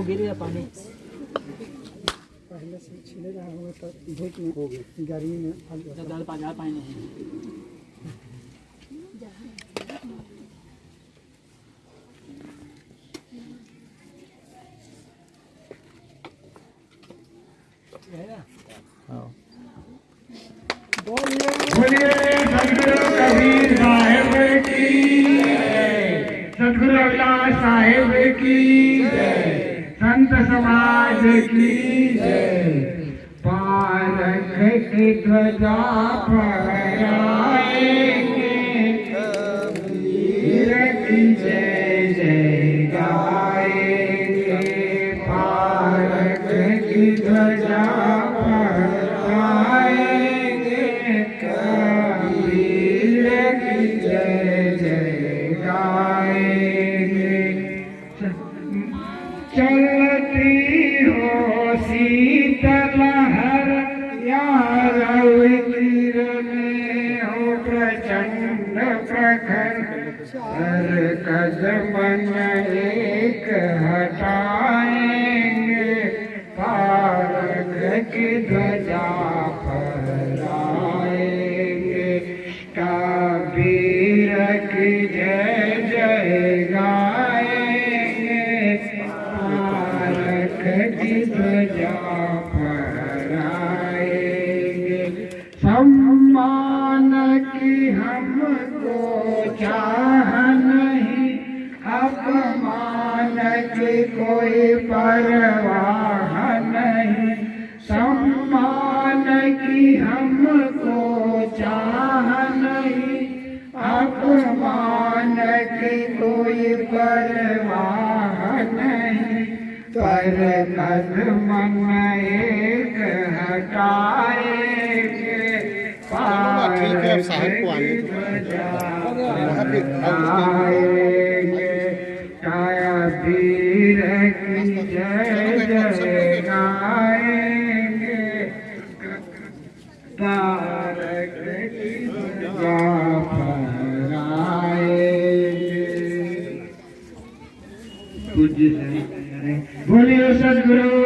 वो गिर गया पानी। पहले से छिले रहा होगा तो धूप में हो गया। गर्मी में जब ज़्यादा पानी नहीं। बोलिए सदगुरु कबीर साहेब की सदगुरु अविनाश साहेब की जय। संत समाज की जय पारख की ध्वजा फहराएँगे वीर की जय जय गाएँगे पारख की ध्वजा हर कदम एक हटाएँगे पारक की ध्वजा फहराएँगे। कबीर की जय जय गाएँगे पारक की ध्वजा हमको चाह नहीं अपमान की कोई परवाह नहीं। सम्मान की हमको चाह नहीं अपमान की कोई परवाह नहीं। पर कदम एक हटाएँगे। है, अब साहब को आने दो। बोलिए सदगुरु